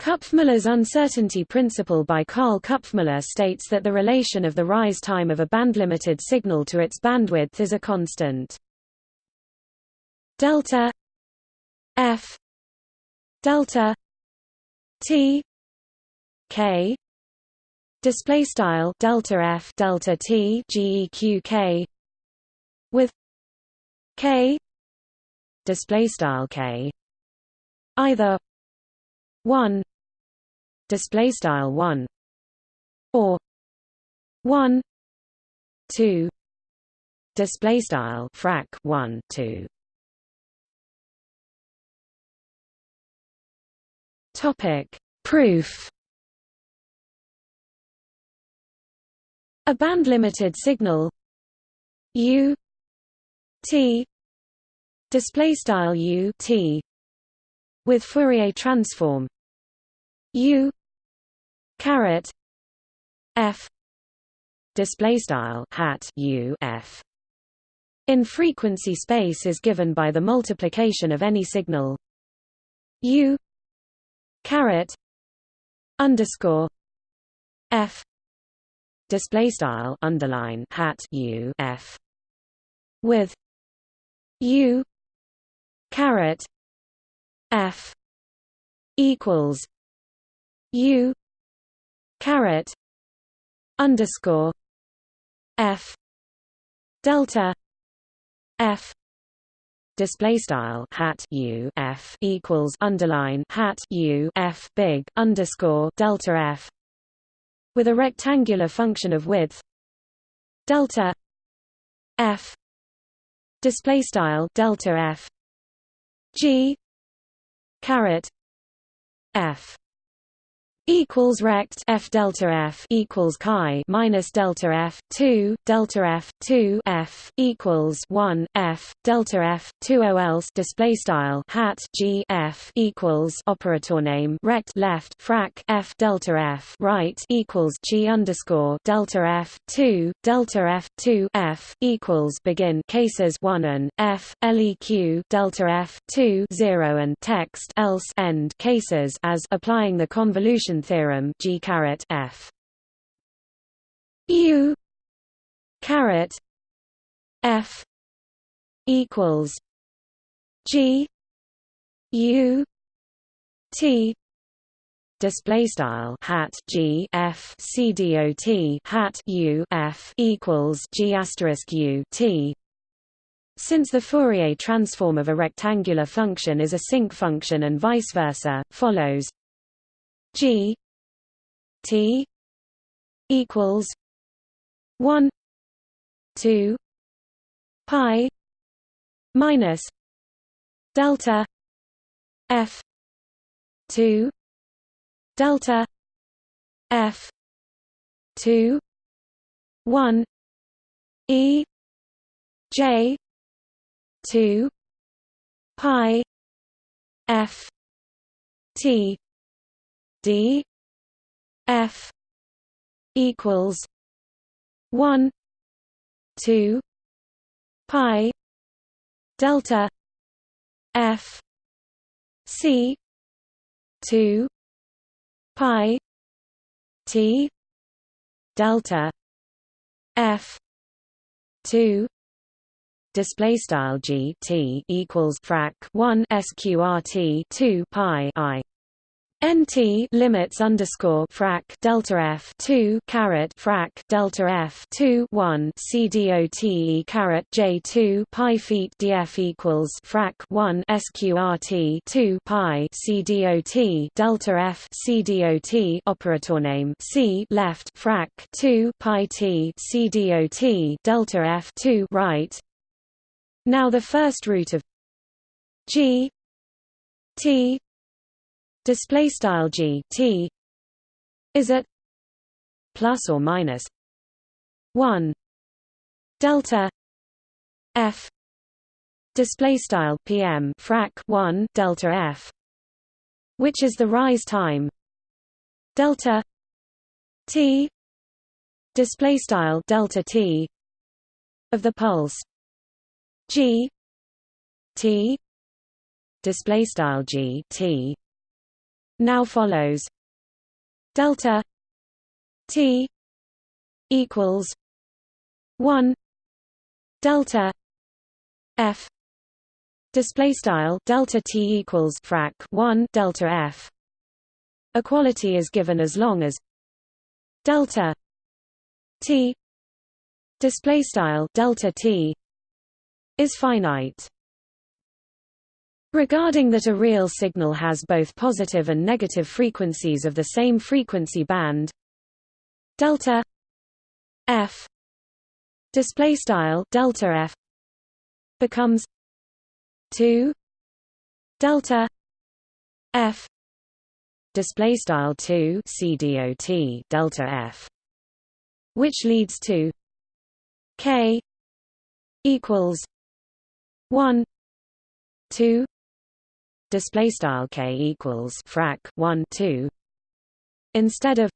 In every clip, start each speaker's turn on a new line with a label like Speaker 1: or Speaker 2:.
Speaker 1: Kupfmüller's uncertainty principle by Karl Kupfmüller states that the relation of the rise time of a bandlimited signal to its bandwidth is a constant. Delta F delta T K display style delta F delta T GEQ K with K display style K either 1 display style 1 or 1 2 display style frac 1 2 topic proof. A band limited signal u t display style u t with Fourier transform u caret f display style hat u f. In frequency space is given by the multiplication of any signal u caret underscore f display style underline hat u f with u caret f equals u caret underscore f delta f display style hat u f equals underline hat u f big underscore delta f with a rectangular function of width delta f display style delta f g caret f equals rect f delta f equals chi minus delta f 2 delta f 2 f equals 1 f delta f 2 o else display style hat g f equals operator name rect left frac f delta f right equals g underscore delta f 2 delta f 2 f equals begin cases 1 and f leq delta f 2 0 and text else end cases as applying the convolution theorem G caret F. U caret F equals G U T display style hat G F C D O T hat U F equals G asterisk U T. Since the Fourier transform of a rectangular function is a sinc function and vice versa, follows G T equals one two pi minus delta F two delta F two one E J two pi F T D F equals one two pi delta F C two pi T delta F two display style g t equals frac 1 sqrt 2 pi i nt limits underscore frac delta f 2 caret frac delta f 2 1 c dot caret j 2 pi feet df equals frac 1 sqrt 2 pi c dot delta f c dot operator name c left frac 2 pi t c dot delta f 2 right. Now the first root of g t display style g t is at plus or minus 1 delta f display style pm frac 1 delta f which is the rise time delta t display style delta t of the pulse g t display style g t now follows. Delta t equals 1 delta f. Display style delta t equals frac 1 delta f. Equality is given as long as delta t display style delta t is finite regarding that a real signal has both positive and negative frequencies of the same frequency band delta f display style delta f becomes 2 delta f display style 2 cdot delta f which leads to k equals 1 2 display style k equals frac 1 2 instead of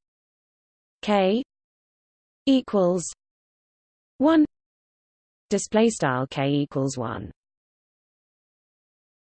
Speaker 1: k equals 1 display style k equals 1